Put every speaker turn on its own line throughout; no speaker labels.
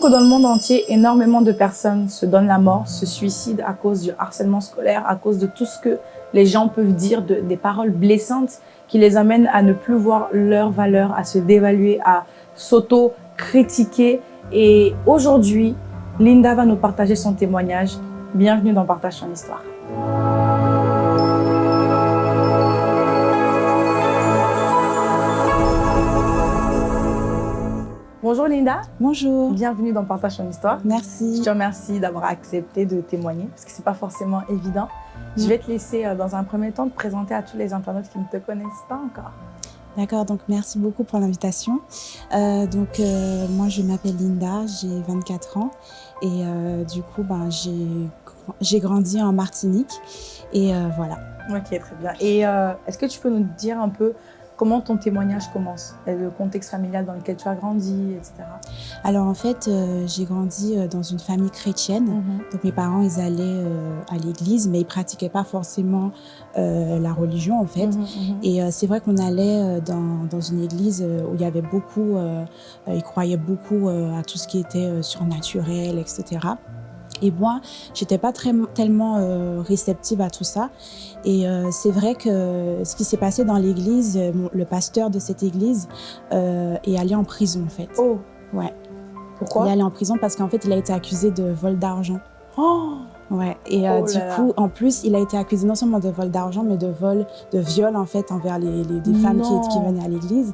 Que dans le monde entier, énormément de personnes se donnent la mort, se suicident à cause du harcèlement scolaire, à cause de tout ce que les gens peuvent dire, de, des paroles blessantes qui les amènent à ne plus voir leur valeur, à se dévaluer, à s'auto-critiquer. Et aujourd'hui, Linda va nous partager son témoignage. Bienvenue dans Partage son histoire. Bonjour Linda.
Bonjour.
Bienvenue dans Partage ton histoire.
Merci.
Je te remercie d'avoir accepté de témoigner parce que c'est pas forcément évident. Je vais te laisser euh, dans un premier temps te présenter à tous les internautes qui ne te connaissent pas encore.
D'accord, donc merci beaucoup pour l'invitation. Euh, donc euh, moi je m'appelle Linda, j'ai 24 ans et euh, du coup ben, j'ai grandi en Martinique et voilà.
Ok, très bien. Et est-ce que tu peux nous dire un peu comment ton témoignage commence Le contexte familial dans lequel tu as grandi, etc.
Alors en fait euh, j'ai grandi euh, dans une famille chrétienne.
Mhm.
Donc mes parents ils allaient euh, à l'église mais ils pratiquaient pas forcément euh, la religion en fait.
Mhm, mhm.
Et c'est vrai qu'on allait dans, dans une église où il y avait beaucoup, ils croyaient beaucoup à tout ce qui était surnaturel, etc. Et moi, j'étais pas très, tellement euh, réceptive à tout ça. Et euh, c'est vrai que ce qui s'est passé dans l'église, euh, le pasteur de cette église euh, est allé en prison en fait.
Oh,
Ouais.
pourquoi?
Il est allé en prison parce qu'en fait, il a été accusé de vol d'argent.
Oh,
Ouais. Et euh,
Oh
du
là.
coup, en plus, il a été accusé non seulement de vol d'argent, mais de vol, de viol en fait envers les, les des femmes qui, qui venaient à l'église.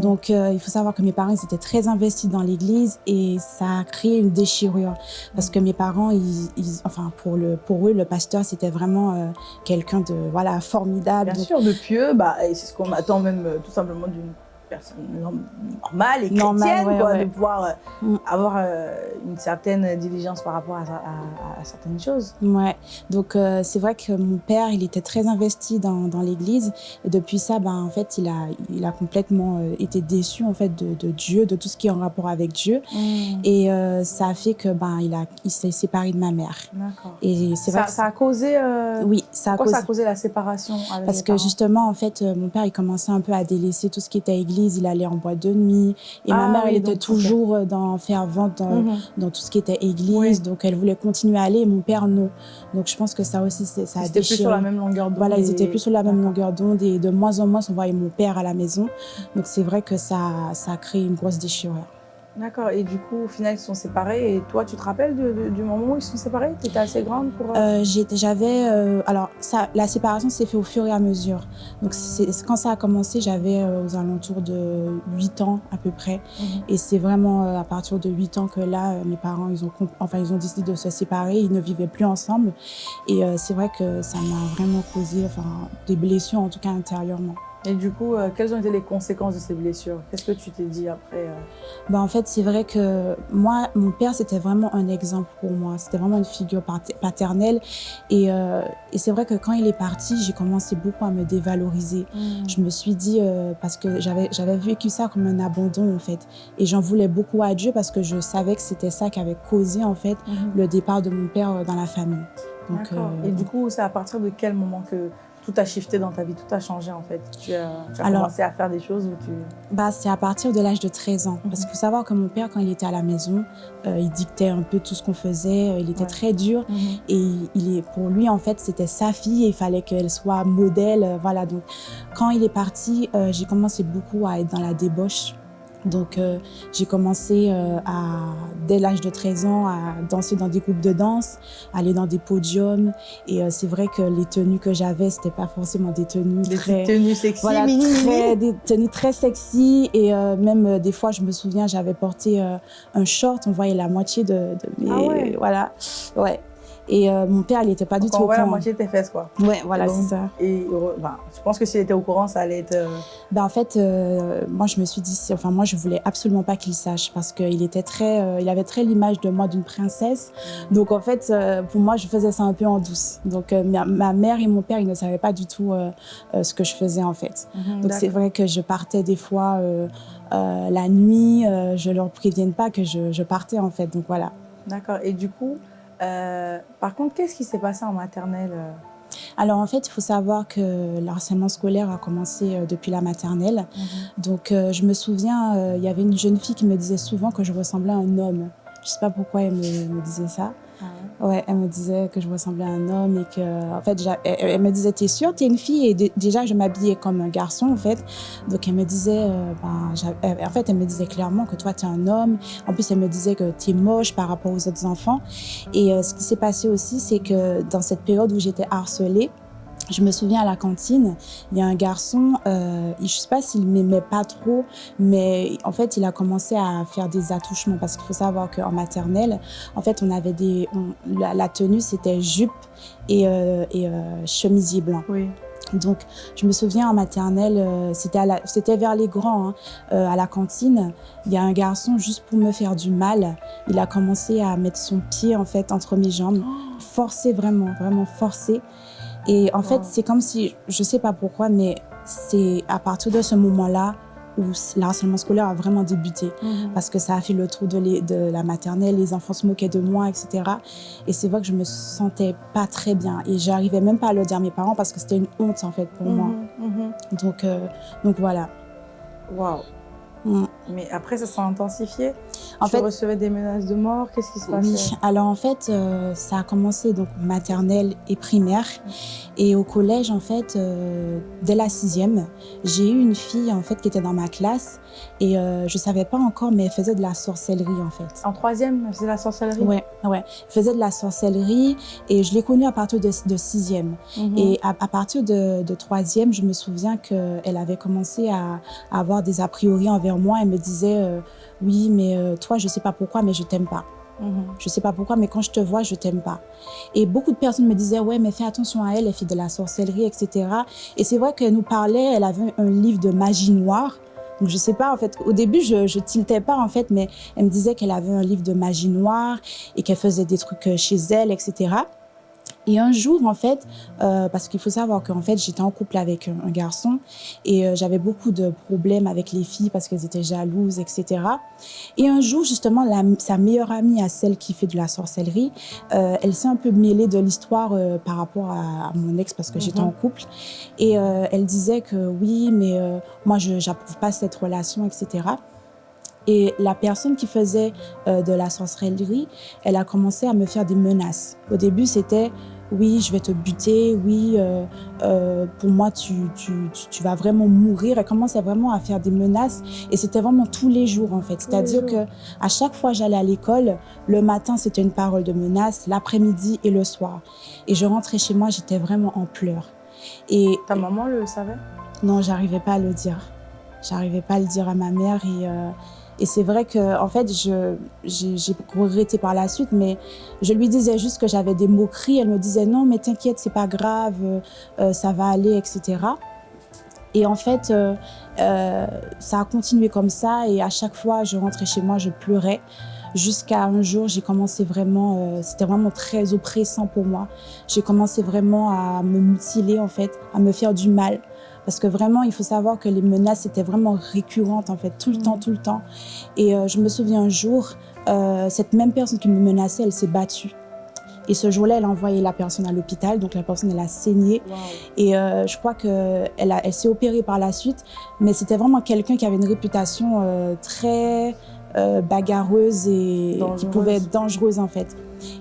Donc, euh, il faut savoir que mes parents ils étaient très investis dans l'église et ça a créé une déchirure parce que mes parents, ils, ils- enfin pour le pour eux, le pasteur c'était vraiment euh, quelqu'un de voilà formidable.
Bien
Donc,
sûr, de pieux, bah, et c'est ce qu'on attend même euh, tout simplement d'une personne norm- normale et chrétienne,
ouais,
quoi,
ouais.
de pouvoir euh,
Mm.
avoir euh, une certaine diligence par rapport à, à- à- à certaines choses.
Ouais, donc euh, c'est vrai que mon père, il était très investi dans, dans l'église et depuis ça, ben en fait, il a il a complètement euh, été déçu en fait de, de Dieu, de tout ce qui est en rapport avec Dieu et euh, ça a fait que ben il a il s'est séparé de ma mère.
D'accord.
Et c'est vrai
Ça,
que
ça a causé.
oui, ça a causé
ça a causé la séparation avec
parce que justement en fait mon père il commençait un peu à délaisser tout ce qui était église, il allait en boîte de nuit et ma
Ah
mère
oui,
elle était toujours euh, dans fervente dans,
Mhm.
dans tout ce qui était église,
Oui.
donc elle voulait continuer à aller et mon père non. Donc je pense que ça aussi ça a
Ils étaient plus
déchiré.
sur la même longueur d'onde.
Voilà, ils
et-
étaient plus sur la même longueur d'onde et de moins en moins, on voyait mon père à la maison. Donc c'est vrai que ça, ça a créé une grosse déchirure.
D'accord. Et du coup, au final, ils sont séparés. Et toi, tu te rappelles de- de- du moment où ils sont séparés? Tu étais assez grande pour. euh,
Euh, J'avais, euh, alors ça, la séparation s'est fait au fur et à mesure. Donc quand ça a commencé, j'avais euh, aux alentours de 8 ans à peu près.
Mhm.
Et c'est vraiment à partir de 8 ans que là, mes parents, ils ont, enfin, ils ont décidé de se séparer. Ils ne vivaient plus ensemble. Et c'est vrai que ça m'a vraiment causé, enfin, des blessures en tout cas intérieurement.
Et du coup, euh, quelles ont été les conséquences de ces blessures? Qu'est-ce que tu t'es dit après euh?
Bah, en fait, c'est vrai que moi, mon père, c'était vraiment un exemple pour moi. C'était vraiment une figure pater- paternelle. Et, euh, et c'est vrai que quand il est parti, j'ai commencé beaucoup à me dévaloriser. Je me suis dit, parce que j'avais vécu ça comme un abandon, en fait. Et j'en voulais beaucoup à Dieu parce que je savais que c'était ça qui avait causé, en fait,
Mhm.
le départ de mon père dans la famille. Donc,
Et du coup, c'est à partir de quel moment que tout a shifté dans ta vie, tout a changé en fait Tu as, tu as
Alors-
commencé à faire des choses où tu...
Bah, c'est à partir de l'âge de 13 ans. Parce
Mhm.
qu'il faut savoir que mon père, quand il était à la maison, euh, il dictait un peu tout ce qu'on faisait. Euh, Il était
Ouais.
très dur. Et il est, pour lui, en fait, c'était sa fille et il fallait qu'elle soit modèle. euh, Voilà. Donc, quand il est parti, euh, j'ai commencé beaucoup à être dans la débauche. Donc, euh, j'ai commencé euh, à, dès l'âge de 13 ans à danser dans des groupes de danse, aller dans des podiums. Et euh, c'est vrai que les tenues que j'avais, c'était pas forcément des tenues
Des
très
tenues sexy,
voilà,
mini,
très, des tenues très sexy. Et même des fois je me souviens j'avais porté un short. On voyait la moitié de, de mes
Ah ouais.
voilà. Ouais et euh, mon père il était pas du tout au courant
moitié de tes fesses quoi.
ouais voilà c'est ça
Et heureux- ben, je pense que s'il était au courant, ça allait être... euh,
ben en fait euh, moi je me suis dit enfin moi je voulais absolument pas qu'il sache parce qu'il était très euh, il avait très l'image de moi d'une princesse donc en fait euh, pour moi je faisais ça un peu en douce donc euh, ma, ma mère et mon père ils ne savaient pas du tout euh, euh, ce que je faisais en fait Donc c'est vrai que je partais des fois euh, euh, la nuit, euh, je leur prévienne pas que je, je partais en fait. Donc voilà.
D'accord. Et du coup, euh, par contre, qu'est-ce qui s'est passé en maternelle euh
Alors en fait, il faut savoir que le harcèlement scolaire a commencé euh, depuis la maternelle.
Mhm.
Donc euh, je me souviens, euh, il y avait une jeune fille qui me disait souvent que je ressemblais à un homme. Je sais pas pourquoi elle me, me disait ça.
Ah
Ouais, elle me disait que je ressemblais à un homme et que, en fait, elle, me disait, t'es sûre, t'es une fille? Et dé- déjà je m'habillais comme un garçon en fait. Donc elle me disait, euh, ben, en fait, elle me disait clairement que toi t'es un homme. En plus, elle me disait que t'es moche par rapport aux autres enfants. Et euh, ce qui s'est passé aussi, c'est que dans cette période où j'étais harcelée, je me souviens à la cantine, il y a un garçon, euh, je sais pas s'il m'aimait pas trop, mais en fait, il a commencé à faire des attouchements parce qu'il faut savoir qu'en maternelle, en fait, on avait des, on- la, la tenue c'était jupe et, euh, et euh, chemisier blanc.
Oui.
Donc, je me souviens en maternelle, euh, c'était vers les grands, hein, euh, à la cantine. Il y a un garçon juste pour me faire du mal. Il a commencé à mettre son pied en fait entre mes jambes, forcé vraiment, vraiment forcé. Et en fait, c'est comme si, je sais pas pourquoi, mais c'est à partir de ce moment-là où le harcèlement scolaire a vraiment débuté
Mhm.
parce que ça a fait le trou de, les- de la maternelle, les enfants se moquaient de moi, etc. Et c'est vrai que je me sentais pas très bien et j'arrivais même pas à le dire à mes parents parce que c'était une honte en fait pour moi.
Mhm, mhm.
Donc, euh, donc voilà.
Waouh.
Mm.
Mais après, ça s'est intensifié.
En
tu
fait,
recevais des menaces de mort. Qu'est-ce qui se passait?
Oui. Alors en fait, euh, ça a commencé donc maternelle et primaire. Et au collège, en fait, euh, dès la sixième, j'ai eu une fille en fait qui était dans ma classe et euh, je savais pas encore, mais elle faisait de la sorcellerie en fait.
En troisième, c'est la sorcellerie?
Ouais, ouais. Elle faisait de la sorcellerie et je l'ai connue à partir de, de sixième.
Mhm.
Et à, à partir de, de troisième, je me souviens qu'elle avait commencé à, à avoir des a priori envers moi. Elle me disait euh, Oui, mais euh, toi, je sais pas pourquoi, mais je t'aime pas.
Mhm.
Je sais pas pourquoi, mais quand je te vois, je t'aime pas. Et beaucoup de personnes me disaient Ouais, mais fais attention à elle, elle fait de la sorcellerie, etc. Et c'est vrai qu'elle nous parlait, elle avait un livre de magie noire. Donc, je sais pas, en fait, au début, je, je tiltais pas, en fait, mais elle me disait qu'elle avait un livre de magie noire et qu'elle faisait des trucs euh, chez elle, etc. Et un jour, en fait, euh, parce qu'il faut savoir qu'en fait, j'étais en couple avec un, un garçon et euh, j'avais beaucoup de problèmes avec les filles parce qu'elles étaient jalouses, etc. Et un jour, justement, la- sa meilleure amie, à celle qui fait de la sorcellerie, euh, elle s'est un peu mêlée de l'histoire euh, par rapport à, à mon ex parce que j'étais
Mhm.
en couple. Et elle disait que oui, mais moi, je n'approuve pas cette relation, etc. Et la personne qui faisait euh, de la sorcellerie, elle a commencé à me faire des menaces. Au début, c'était oui, je vais te buter, oui, euh, euh, pour moi, tu, tu, tu, tu vas vraiment mourir. Elle commençait vraiment à faire des menaces et c'était vraiment tous les jours en fait. C'est-à-dire
jours.
que à chaque fois j'allais à l'école, le matin c'était une parole de menace, l'après-midi et le soir. Et je rentrais chez moi, j'étais vraiment en pleurs. Et
Ta maman le savait?
Non, j'arrivais pas à le dire. J'arrivais pas à le dire à ma mère et, et c'est vrai que en fait, j'ai regretté par la suite, mais je lui disais juste que j'avais des moqueries. Elle me disait non, mais t'inquiète, c'est pas grave, euh, ça va aller, etc. Et en fait, euh, euh, ça a continué comme ça et à chaque fois, je rentrais chez moi, je pleurais. Jusqu'à un jour, j'ai commencé vraiment, c'était vraiment très oppressant pour moi. J'ai commencé vraiment à me mutiler en fait, à me faire du mal. Parce que vraiment, il faut savoir que les menaces étaient vraiment récurrentes, en fait, tout le
Mhm.
temps, tout le temps. Et euh, je me souviens un jour, euh, cette même personne qui me menaçait, elle s'est battue. Et ce jour-là, elle a envoyé la personne à l'hôpital, donc la personne, elle a saigné. Et euh, je crois qu'elle elle, elle s'est opérée par la suite, mais c'était vraiment quelqu'un qui avait une réputation euh, très euh, bagarreuse et qui pouvait être dangereuse en fait.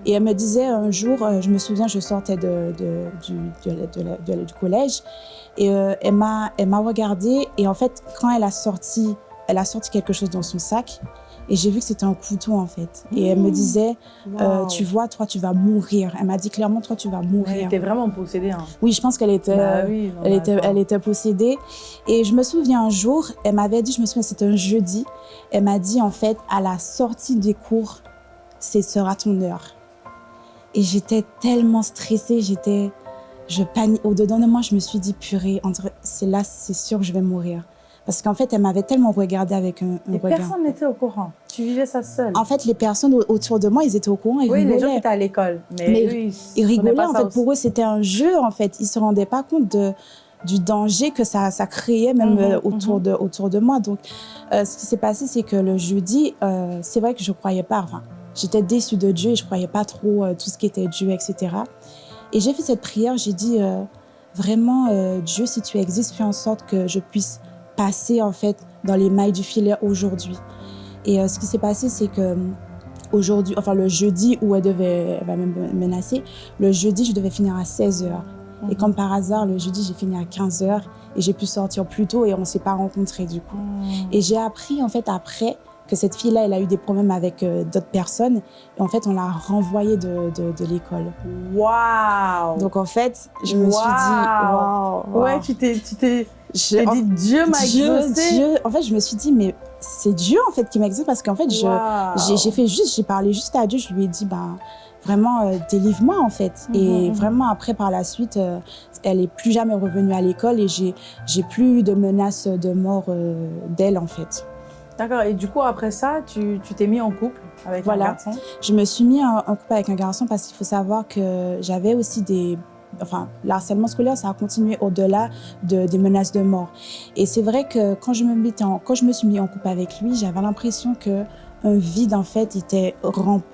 Et elle me disait un jour, euh, je me souviens, je sortais de, de- du, de de collège et euh, elle m'a elle regardée et en fait quand elle a sorti elle a sorti quelque chose dans son sac et j'ai vu que c'était un couteau en fait. Et elle me
Mmh.
disait, euh, tu vois, toi tu vas mourir. Elle m'a dit clairement, toi tu vas
Elle
mourir.
était vraiment possédée. Hein.
Oui, je pense qu'elle était,
Bah oui,
elle était,
attends.
elle était possédée. Et je me souviens un jour, elle m'avait dit, je me souviens, c'était un jeudi, elle m'a dit en fait, à la sortie des cours, ce sera ton heure. Et j'étais tellement stressée, j'étais, je panique. Au-dedans de moi, je me suis dit, purée, c'est là, c'est sûr que je vais mourir. Parce qu'en fait, elle m'avait tellement regardé avec un, un
Et
regard.
personne n'était au courant. Tu vivais ça seule.
En fait, les personnes au- autour de moi, ils étaient au courant, ils
oui, les gens étaient à l'école. Mais,
Mais
eux, ils,
rigolaient,
pas
en fait.
aussi.
Pour eux, c'était un jeu, en fait. Ils se rendaient pas compte de, du danger que ça, ça créait même
Mhm,
euh, autour,
mhm.
de, autour de moi. Donc, euh, ce qui s'est passé, c'est que le jeudi, euh, c'est vrai que je croyais pas. Enfin, j'étais déçue de Dieu et je croyais pas trop euh, tout ce qui était Dieu, etc. Et j'ai fait cette prière, j'ai dit euh, vraiment, euh, Dieu, si tu existes, fais en sorte que je puisse passer en fait dans les mailles du filet aujourd'hui. Et euh, ce qui s'est passé, c'est que aujourd'hui, enfin le jeudi où elle devait elle va me menacer, le jeudi, je devais finir à 16 heures. Et comme par hasard, le jeudi, j'ai fini à 15 heures et j'ai pu sortir plus tôt et on s'est pas rencontrés du coup. Et j'ai appris en fait après que cette fille-là, elle a eu des problèmes avec euh, d'autres personnes. Et en fait, on l'a renvoyée de, de, de l'école.
Waouh
Donc en fait, je me suis dit, waouh. wow.
Ouais, tu t'es,
en-
dit Dieu m'a
Dieu,
exaucé.
Dieu. En fait, je me suis dit, mais c'est Dieu en fait qui m'exauce parce qu'en fait,
Waouh.
j'ai fait juste, j'ai parlé juste à Dieu. Je lui ai dit, ben vraiment, euh, délivre-moi en fait.
Mhm,
et
mhm.
vraiment après, par la suite, euh, elle est plus jamais revenue à l'école et j'ai j'ai plus eu de menaces de mort euh, d'elle en fait.
D'accord. Et du coup, après ça, tu t'es mis en couple avec
Voilà.
un garçon?
Je me suis mis en, en couple avec un garçon parce qu'il faut savoir que j'avais aussi des... Enfin, le harcèlement scolaire, ça a continué au-delà de, des menaces de mort. Et c'est vrai que quand je me mettais en, quand je me suis mis en couple avec lui, j'avais l'impression que un vide en fait était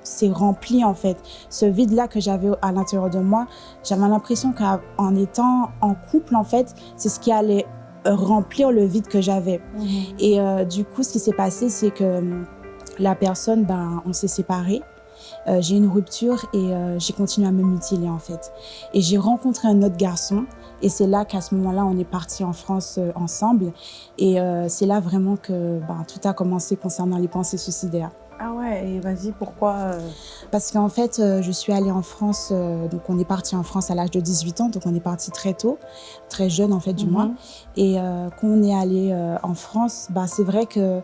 s'est rempli en fait. Ce vide là que j'avais à l'intérieur de moi, j'avais l'impression qu'en étant en couple en fait, c'est ce qui allait remplir le vide que j'avais. Et euh, du coup, ce qui s'est passé, c'est que hum, la personne, ben, on s'est séparés. Euh, j'ai eu une rupture et euh, j'ai continué à me mutiler en fait. Et j'ai rencontré un autre garçon et c'est là qu'à ce moment-là, on est parti en France euh, ensemble. Et euh, c'est là vraiment que ben, tout a commencé concernant les pensées suicidaires.
Ah ouais. Et vas-y, pourquoi euh,
Parce qu'en fait, euh, je suis allée en France, euh, donc on est parti en France à l'âge de 18 ans, donc on est parti très tôt, très jeune en fait du
Mhm.
moins. Et euh, quand on est allé euh, en France, bah, c'est vrai que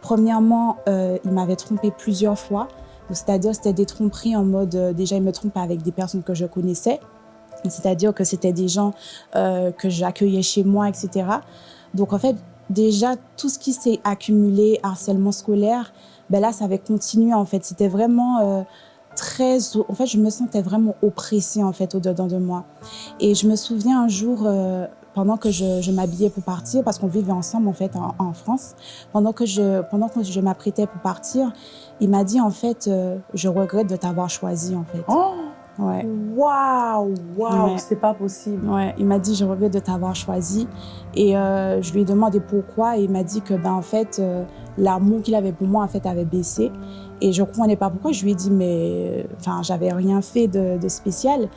premièrement, euh, il m'avait trompé plusieurs fois. C'est-à-dire, c'était des tromperies en mode, déjà, il me trompait avec des personnes que je connaissais. C'est-à-dire que c'était des gens que j'accueillais chez moi, etc. Donc, en fait, déjà, tout ce qui s'est accumulé, harcèlement scolaire, ben là, ça avait continué, en fait. C'était vraiment euh, très... En fait, je me sentais vraiment oppressée, en fait, au-dedans de moi. Et je me souviens un jour, euh, pendant que je, je m'habillais pour partir, parce qu'on vivait ensemble, en fait, en, en France, pendant que je, pendant que je m'apprêtais pour partir, il m'a dit, en fait, euh, je regrette de t'avoir choisi, en fait.
Oh
Ouais.
Waouh, waouh,
Ouais.
c'est pas possible.
Ouais, il m'a dit je regrette de t'avoir choisi et euh, je lui ai demandé pourquoi et il m'a dit que ben en fait euh, l'amour qu'il avait pour moi en fait avait baissé et je comprenais pas pourquoi je lui ai dit mais enfin j'avais rien fait de, de spécial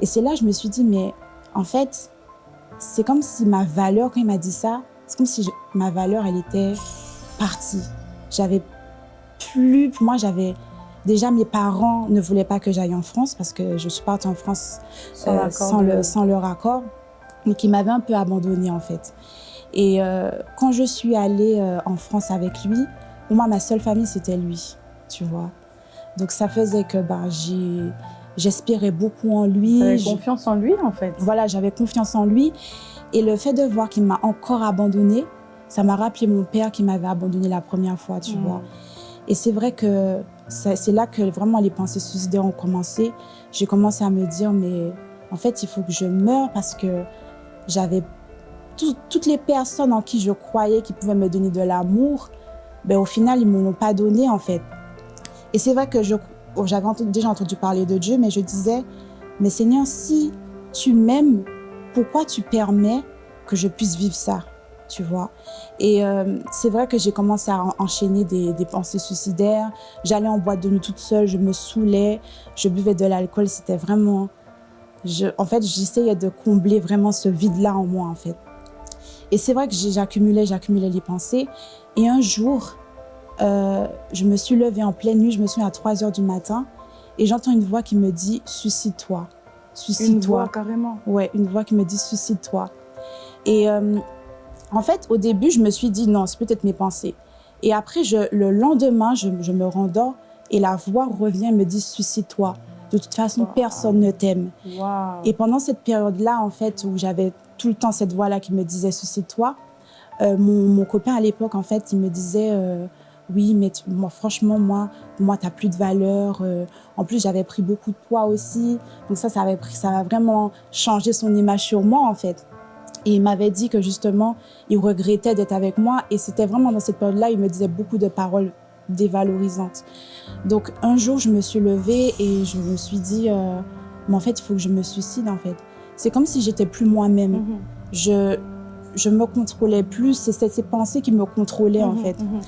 et c'est là que je me suis dit mais en fait c'est comme si ma valeur quand il m'a dit ça c'est comme si je- ma valeur elle était partie j'avais plus pour moi j'avais déjà mes parents ne voulaient pas que j'aille en France parce que je suis partie en France
Sans
euh, sans,
de-
le, sans leur accord. Donc, il m'avait un peu abandonnée, en fait. Et euh, quand je suis allée euh, en France avec lui, pour moi, ma seule famille, c'était lui, tu vois. Donc, ça faisait que ben, j'ai- j'espérais beaucoup en lui.
T'avais
Je-
confiance en lui, en fait.
voilà, j'avais confiance en lui. Et le fait de voir qu'il m'a encore abandonnée, ça m'a rappelé mon père qui m'avait abandonnée la première fois, tu
Mm.
vois. Et c'est vrai que c'est là que vraiment les pensées suicidaires ont commencé. J'ai commencé à me dire, mais en fait, il faut que je meure parce que j'avais tout- toutes les personnes en qui je croyais qui pouvaient me donner de l'amour, ben, au final, ils ne me l'ont pas donné, en fait. Et c'est vrai que oh, j'avais déjà entendu parler de Dieu, mais je disais, mais Seigneur, si tu m'aimes, pourquoi tu permets que je puisse vivre ça? Tu vois? Et euh, c'est vrai que j'ai commencé à en- enchaîner des, pensées suicidaires. J'allais en boîte de nuit toute seule, je me saoulais, je buvais de l'alcool. C'était vraiment... En fait, j'essayais de combler vraiment ce vide-là en moi, en fait. Et c'est vrai que j'accumulais, j'accumulais les pensées. Et un jour, euh, je me suis levée en pleine nuit, je me suis à 3 heures du matin, et j'entends une voix qui me dit « Suicide-toi,
Une
suicide-toi
voix, ». carrément.
Ouais, une voix qui me dit suicide-toi. Et euh, en fait, au début, je me suis dit non, c'est peut-être mes pensées. Et après, je, le lendemain, je, je me rendors et la voix revient et me dit suicide-toi. De toute façon,
Wow.
personne ne t'aime. Et pendant cette période-là, en fait, où j'avais tout le temps cette voix-là qui me disait suicide-toi, euh, mon, mon copain à l'époque, en fait, il me disait euh, oui, mais tu- moi, franchement, moi, moi, t'as plus de valeur. euh. en plus, j'avais pris beaucoup de poids aussi, donc ça, ça avait pris, ça a vraiment changé son image sur moi, en fait. Et il m'avait dit que justement, il regrettait d'être avec moi, et c'était vraiment dans cette période-là, il me disait beaucoup de paroles dévalorisantes. Donc un jour, je me suis levée et je me suis dit, euh, mais en fait, il faut que je me suicide, en fait. C'est comme si j'étais plus moi-même.
Mhm.
Je je me contrôlais plus, c'est ces, pensées qui me contrôlaient, en
Mhm,
fait.
mhm.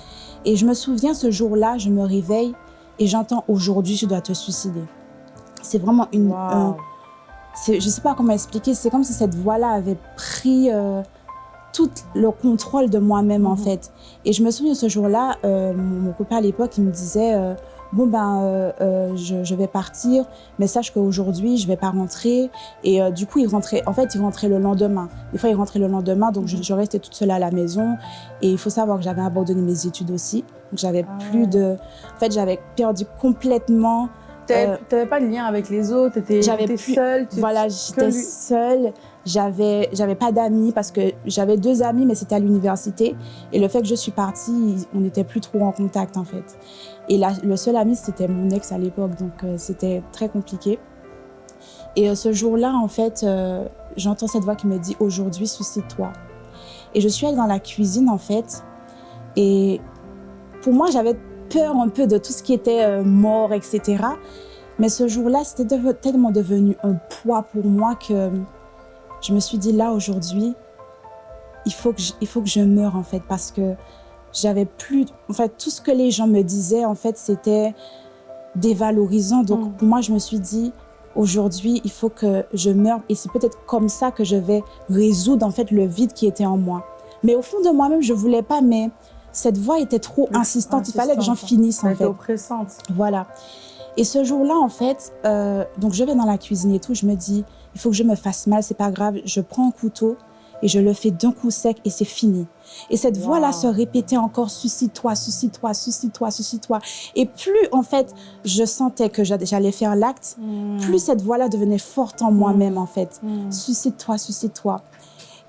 Et je me souviens, ce jour-là, je me réveille et j'entends « Aujourd'hui, tu dois te suicider ». C'est vraiment une...
Wow.
je sais pas comment expliquer, c'est comme si cette voix-là avait pris euh, tout le contrôle de moi-même, en
Mhm.
fait. Et je me souviens, ce jour-là, euh, mon, copain à l'époque, il me disait euh, Bon, ben, euh, euh, je, je vais partir, mais sache qu'aujourd'hui, je vais pas rentrer. » Et euh, du coup, il rentrait, en fait, il rentrait le lendemain. Des fois, il rentrait le lendemain, donc je,
Mhm.
je restais toute seule à la maison. Et il faut savoir que j'avais abandonné mes études aussi. Donc, j'avais
Ah
plus de... En fait, j'avais perdu complètement...
T'avais
Euh,
pas de lien avec les autres, t'étais
j'avais
t'étais
plus-
seule. tu-
Voilà, j'étais seule. J'avais, pas d'amis parce que j'avais deux amis, mais c'était à l'université. Et le fait que je suis partie, on n'était plus trop en contact en fait. Et la- le seul ami, c'était mon ex à l'époque, donc euh, c'était très compliqué. Et euh, ce jour-là, en fait, euh, j'entends cette voix qui me dit aujourd'hui, suicide-toi. Et je suis allée dans la cuisine en fait. Et pour moi, j'avais peur un peu de tout ce qui était euh, mort, etc. Mais ce jour-là, c'était tellement devenu un poids pour moi que je me suis dit là aujourd'hui, il faut que je, il faut que je meure en fait parce que j'avais plus, en fait, tout ce que les gens me disaient en fait, c'était dévalorisant. Donc
Mm.
pour moi, je me suis dit aujourd'hui, il faut que je meure et c'est peut-être comme ça que je vais résoudre en fait le vide qui était en moi. Mais au fond de moi-même, je voulais pas, mais cette voix était trop
Oui,
insistante. Il fallait que j'en finisse en fait.
oppressante.
Voilà. Et ce jour-là, en fait, euh, donc je vais dans la cuisine et tout, je me dis, il faut que je me fasse mal, c'est pas grave. Je prends un couteau et je le fais d'un coup sec et c'est fini. Et cette
Wow.
voix-là se répétait encore, suicide-toi, suicide-toi, suicide-toi, suicide-toi. Et plus, en fait, je sentais que j'a- j'allais faire l'acte,
Mm.
plus cette voix-là devenait forte en moi-même, en fait.
Mm.
Suicide-toi, suicide-toi.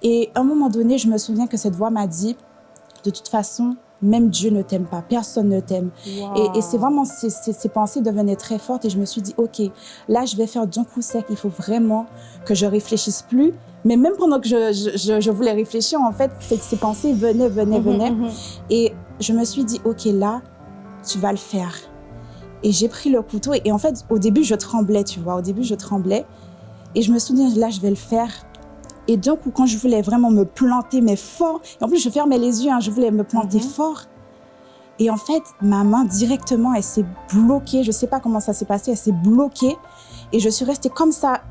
Et à un moment donné, je me souviens que cette voix m'a dit, de toute façon, même Dieu ne t'aime pas, personne ne t'aime. Et, et c'est vraiment, ces, ces- ces pensées devenaient très fortes et je me suis dit, OK, là, je vais faire d'un coup sec. Il faut vraiment que je réfléchisse plus. Mais même pendant que je, je- voulais réfléchir, en fait, ces, ces pensées venaient, venaient,
Mhm,
venaient.
mhm.
Et je me suis dit, OK, là, tu vas le faire. Et j'ai pris le couteau et, et en fait, au début, je tremblais, tu vois. Au début, je tremblais. Et je me dit, là, je vais le faire. Et d'un coup, quand je voulais vraiment me planter, mais fort, et en plus, je fermais les yeux, hein, je voulais me planter
Mhm.
fort. Et en fait, ma main, directement, elle s'est bloquée. Je sais pas comment ça s'est passé, elle s'est bloquée. Et je suis restée comme ça,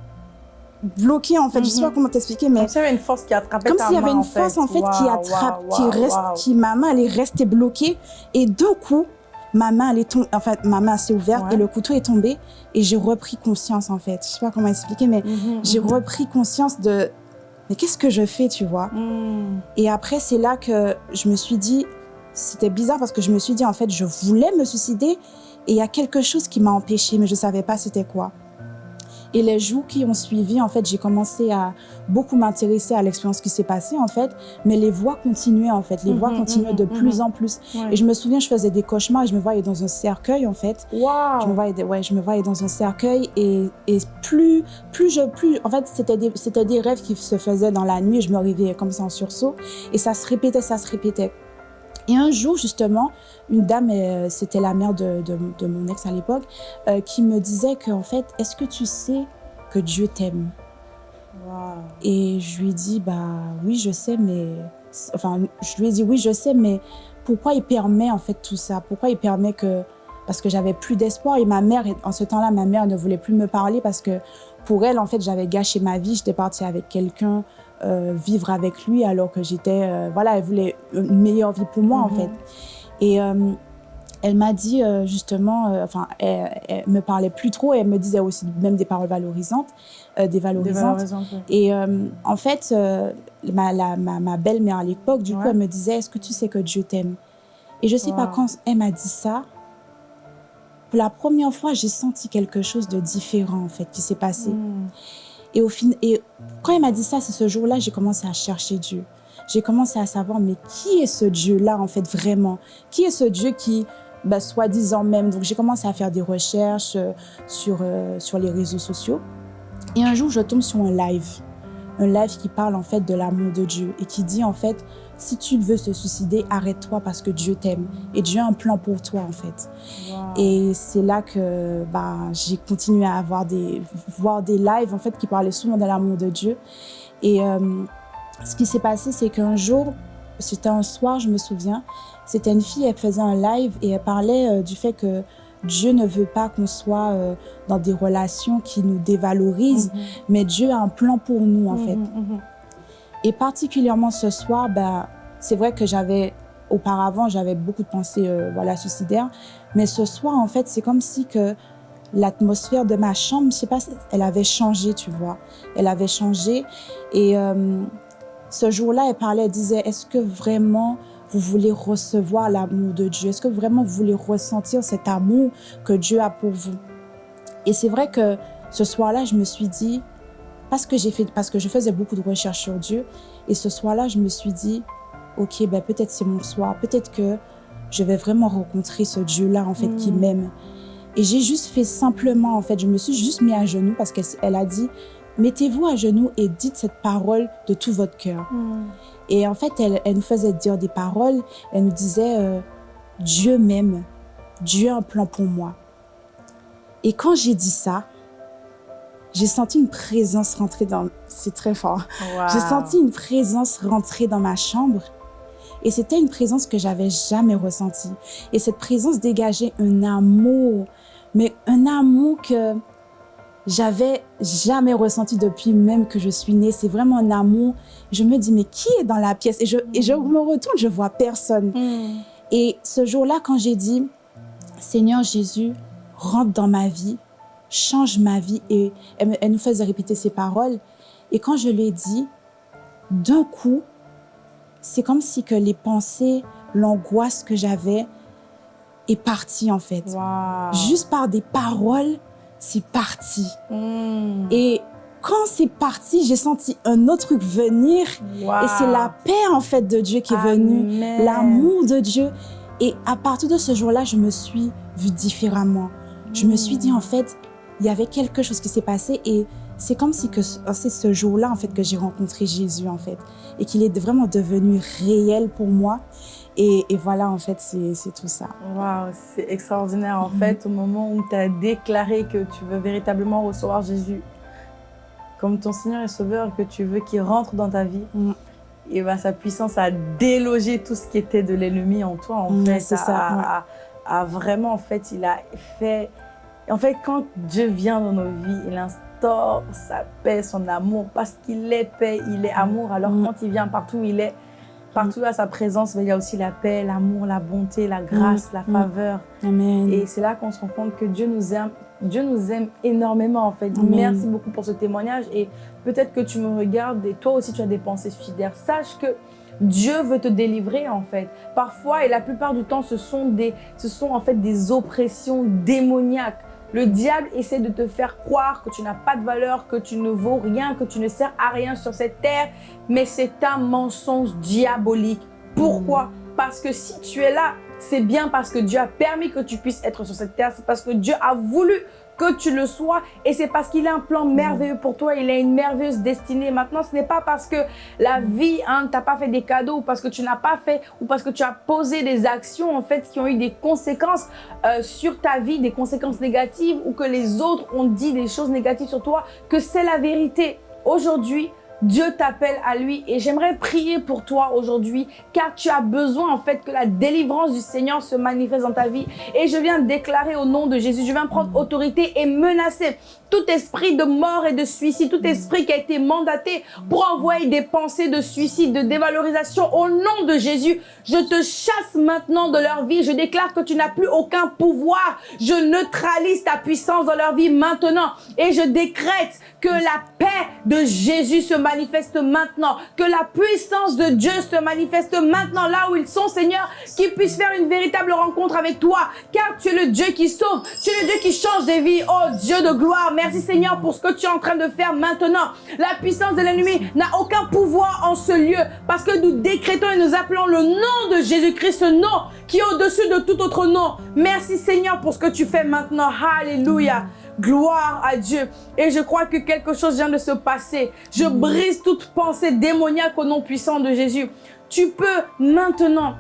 bloquée, en fait. Je sais
Mhm.
pas comment t'expliquer, mais
Comme s'il y avait une force qui attrapait
comme s'il y avait une
en fait.
force en fait qui attrape, qui reste, qui ma main elle est restée bloquée et d'un coup ma main elle est tombée, en fait ma main s'est ouverte
Ouais.
et le couteau est tombé et j'ai repris conscience en fait. Je sais pas comment expliquer mais
Mhm,
j'ai
mhm.
repris conscience de mais qu'est-ce que je fais tu vois
Mm.
Et après c'est là que je me suis dit c'était bizarre parce que je me suis dit en fait je voulais me suicider et il y a quelque chose qui m'a empêché mais je savais pas c'était quoi. Et les jours qui ont suivi, en fait, j'ai commencé à beaucoup m'intéresser à l'expérience qui s'est passée, en fait. Mais les voix continuaient, en fait. Les voix
Mhm,
continuaient de
mhm,
plus
mhm.
en plus.
Ouais.
Et je me souviens, je faisais des cauchemars et je me voyais dans un cercueil, en fait.
Waouh.
Je me voyais, ouais, je me voyais dans un cercueil et, et plus, plus je, plus, en fait, c'était des, c'était des rêves qui se faisaient dans la nuit. Je me réveillais comme ça en sursaut et ça se répétait, ça se répétait. Et un jour, justement, une dame, euh, c'était la mère de, de, de mon ex à l'époque, euh, qui me disait qu'en fait, est-ce que tu sais que Dieu t'aime? Et je lui ai dit, bah oui, je sais, mais... Enfin, je lui ai dit, oui, je sais, mais pourquoi il permet en fait tout ça? Pourquoi il permet que... Parce que j'avais plus d'espoir et ma mère, en ce temps-là, ma mère ne voulait plus me parler parce que pour elle, en fait, j'avais gâché ma vie. J'étais partie avec quelqu'un, vivre avec lui alors que j'étais... euh, voilà, elle voulait une meilleure vie pour moi, en
Mhm.
fait. Et euh, elle m'a dit euh, justement, euh, enfin, elle, elle me parlait plus trop et elle me disait aussi même des paroles valorisantes, euh, dévalorisantes.
Dévalorisante, oui.
Et euh, en fait, euh, ma, la- ma, ma belle-mère à l'époque, du coup, elle me disait, est-ce que tu sais que Dieu t'aime? Et je sais pas, quand elle m'a dit ça, pour la première fois, j'ai senti quelque chose de différent, en fait, qui s'est passé.
Mm.
Et, au et quand elle m'a dit ça, c'est ce jour-là, j'ai commencé à chercher Dieu. J'ai commencé à savoir, mais qui est ce Dieu-là, en fait, vraiment? Qui est ce Dieu qui, bah, soi-disant même? Donc, j'ai commencé à faire des recherches euh, sur, euh, sur les réseaux sociaux. Et un jour, je tombe sur un live. Un live qui parle, en fait, de l'amour de Dieu et qui dit, en fait, si tu veux te suicider, arrête-toi parce que Dieu t'aime et Dieu a un plan pour toi en fait. Et c'est là que bah, j'ai continué à avoir des, voir des lives en fait qui parlaient souvent de l'amour de Dieu. Et euh, ce qui s'est passé, c'est qu'un jour, c'était un soir, je me souviens, c'était une fille, elle faisait un live et elle parlait euh, du fait que Dieu ne veut pas qu'on soit euh, dans des relations qui nous dévalorisent, mhm. mais Dieu a un plan pour nous, en fait. Mhm, mhm. Et particulièrement ce soir, ben, c'est vrai que j'avais, auparavant, j'avais beaucoup de pensées euh, voilà, suicidaires, mais ce soir, en fait, c'est comme si que l'atmosphère de ma chambre, je sais pas, elle avait changé, tu vois. Elle avait changé. Et euh, ce jour-là, elle parlait, elle disait, est-ce que vraiment vous voulez recevoir l'amour de Dieu? Est-ce que vraiment vous voulez ressentir cet amour que Dieu a pour vous? Et c'est vrai que ce soir-là, je me suis dit, parce que j'ai fait, parce que je faisais beaucoup de recherches sur Dieu, et ce soir-là, je me suis dit, ok, ben peut-être c'est mon soir, peut-être que je vais vraiment rencontrer ce Dieu-là, en fait, qui mm. m'aime. Et j'ai juste fait simplement, en fait, je me suis juste mis à genoux parce qu'elle a dit, mettez-vous à genoux et dites cette parole de tout votre cœur. Mm. Et en fait, elle, elle, nous faisait dire des paroles. Elle nous disait, euh, Dieu m'aime, Dieu a un plan pour moi. Et quand j'ai dit ça, j'ai senti une présence rentrer dans... C'est très fort. J'ai senti une présence rentrer dans ma chambre. Et c'était une présence que j'avais jamais ressentie. Et cette présence dégageait un amour, mais un amour que j'avais jamais ressenti depuis même que je suis née. C'est vraiment un amour. Je me dis, mais qui est dans la pièce? Et je, et je me retourne, je vois personne. Mm. Et ce jour-là, quand j'ai dit, Seigneur Jésus, rentre dans ma vie, change ma vie. Et elle, elle nous faisait répéter ces paroles. Et quand je l'ai dit, d'un coup, c'est comme si que les pensées, l'angoisse que j'avais est partie en fait. Juste par des paroles, c'est parti. Hmm. Et quand c'est parti, j'ai senti un autre truc venir. Et c'est la paix, en fait, de Dieu qui est venue. L'amour de Dieu. Et à partir de ce jour-là, je me suis vue différemment. Je me suis dit, en fait, il y avait quelque chose qui s'est passé et c'est comme si c'est ce jour-là, en fait, que j'ai rencontré Jésus, en fait. Et qu'il est vraiment devenu réel pour moi. Et, voilà, en fait, c'est tout ça.
Waouh, c'est extraordinaire. En mhm. fait, au moment où tu as déclaré que tu veux véritablement recevoir Jésus comme ton Seigneur et Sauveur, que tu veux qu'il rentre dans ta vie, mhm. et bah, sa puissance a délogé tout ce qui était de l'ennemi en toi, en mhm, fait. C'est ça. A, vraiment, en fait, il a fait... En fait, quand Dieu vient dans nos vies, il instaure sa paix, son amour, parce qu'il est paix, il est amour. Alors, quand il vient partout, il est Partout à sa présence, il y a aussi la paix, l'amour, la bonté, la grâce, la mm. faveur.
Amen.
Et c'est là qu'on se rend compte que Dieu nous aime. Dieu nous aime énormément en fait. Merci beaucoup pour ce témoignage et peut-être que tu me regardes et toi aussi tu as des pensées suicidaires. Sache que Dieu veut te délivrer en fait. Parfois et la plupart du temps, ce sont, des, ce sont en fait des oppressions démoniaques. Le diable essaie de te faire croire que tu n'as pas de valeur, que tu ne vaux rien, que tu ne sers à rien sur cette terre. Mais c'est un mensonge diabolique. Pourquoi? Parce que si tu es là, c'est bien parce que Dieu a permis que tu puisses être sur cette terre. C'est parce que Dieu a voulu que tu le sois. Et c'est parce qu'il a un plan merveilleux pour toi. Il a une merveilleuse destinée. Maintenant, ce n'est pas parce que la vie hein, t'a pas fait des cadeaux ou parce que tu n'as pas fait ou parce que tu as posé des actions en fait qui ont eu des conséquences euh, sur ta vie, des conséquences négatives ou que les autres ont dit des choses négatives sur toi que c'est la vérité. Aujourd'hui, Dieu t'appelle à lui et j'aimerais prier pour toi aujourd'hui car tu as besoin en fait que la délivrance du Seigneur se manifeste dans ta vie. Et je viens déclarer au nom de Jésus, je viens prendre autorité et menacer tout esprit de mort et de suicide, tout esprit qui a été mandaté pour envoyer des pensées de suicide, de dévalorisation au nom de Jésus. Je te chasse maintenant de leur vie. Je déclare que tu n'as plus aucun pouvoir. Je neutralise ta puissance dans leur vie maintenant et je décrète que la paix de Jésus se manifeste maintenant, que la puissance de Dieu se manifeste maintenant là où ils sont, Seigneur, qu'ils puissent faire une véritable rencontre avec toi, car tu es le Dieu qui sauve, tu es le Dieu qui change des vies. Oh Dieu de gloire, merci Seigneur pour ce que tu es en train de faire maintenant. La puissance de l'ennemi n'a aucun pouvoir en ce lieu, parce que nous décrétons et nous appelons le nom de Jésus-Christ, ce nom qui est au-dessus de tout autre nom. Merci Seigneur pour ce que tu fais maintenant. Alléluia. Gloire à Dieu. Et je crois que quelque chose vient de se passer. Je brise toute pensée démoniaque au nom puissant de Jésus. Tu peux maintenant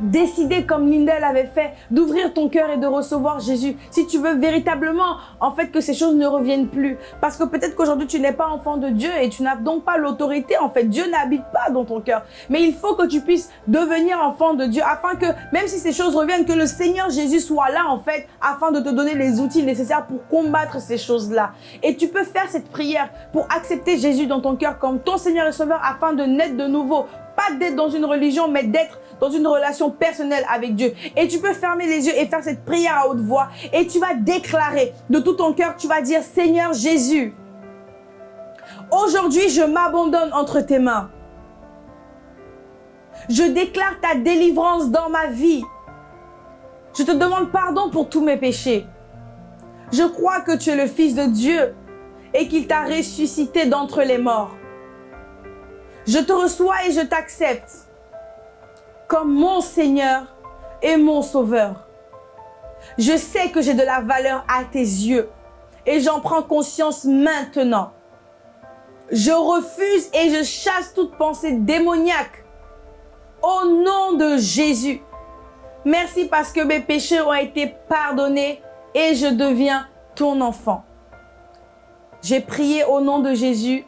décider comme Lindel avait fait, d'ouvrir ton cœur et de recevoir Jésus. Si tu veux véritablement, en fait, que ces choses ne reviennent plus. Parce que peut-être qu'aujourd'hui, tu n'es pas enfant de Dieu et tu n'as donc pas l'autorité. En fait, Dieu n'habite pas dans ton cœur. Mais il faut que tu puisses devenir enfant de Dieu afin que, même si ces choses reviennent, que le Seigneur Jésus soit là, en fait, afin de te donner les outils nécessaires pour combattre ces choses-là. Et tu peux faire cette prière pour accepter Jésus dans ton cœur comme ton Seigneur et Sauveur afin de naître de nouveau. Pas d'être dans une religion, mais d'être dans une relation personnelle avec Dieu. Et tu peux fermer les yeux et faire cette prière à haute voix. Et tu vas déclarer de tout ton cœur, tu vas dire, Seigneur Jésus, aujourd'hui je m'abandonne entre tes mains. Je déclare ta délivrance dans ma vie. Je te demande pardon pour tous mes péchés. Je crois que tu es le Fils de Dieu et qu'il t'a ressuscité d'entre les morts. Je te reçois et je t'accepte comme mon Seigneur et mon Sauveur. Je sais que j'ai de la valeur à tes yeux et j'en prends conscience maintenant. Je refuse et je chasse toute pensée démoniaque au nom de Jésus. Merci parce que mes péchés ont été pardonnés et je deviens ton enfant. J'ai prié au nom de Jésus.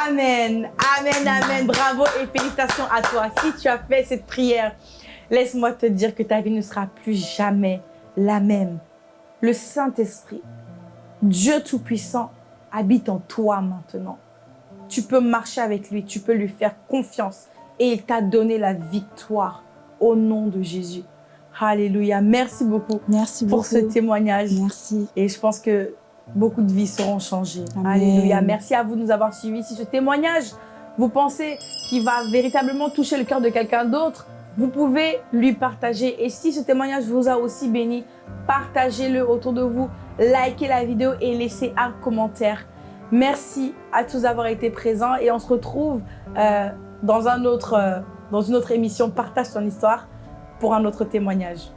Amen, amen, amen. Bravo et félicitations à toi. Si tu as fait cette prière, laisse-moi te dire que ta vie ne sera plus jamais la même. Le Saint-Esprit, Dieu Tout-Puissant, habite en toi maintenant. Tu peux marcher avec lui, tu peux lui faire confiance et il t'a donné la victoire au nom de Jésus. Alléluia. Merci beaucoup
Merci
pour ce témoignage.
Merci.
Et je pense que beaucoup de vies seront changées. Alléluia. Merci à vous de nous avoir suivis. Si ce témoignage, vous pensez qu'il va véritablement toucher le cœur de quelqu'un d'autre, vous pouvez lui partager. Et si ce témoignage vous a aussi béni, partagez-le autour de vous, likez la vidéo et laissez un commentaire. Merci à tous d'avoir été présents et on se retrouve euh, dans, un autre, euh, dans une autre émission Partage ton histoire pour un autre témoignage.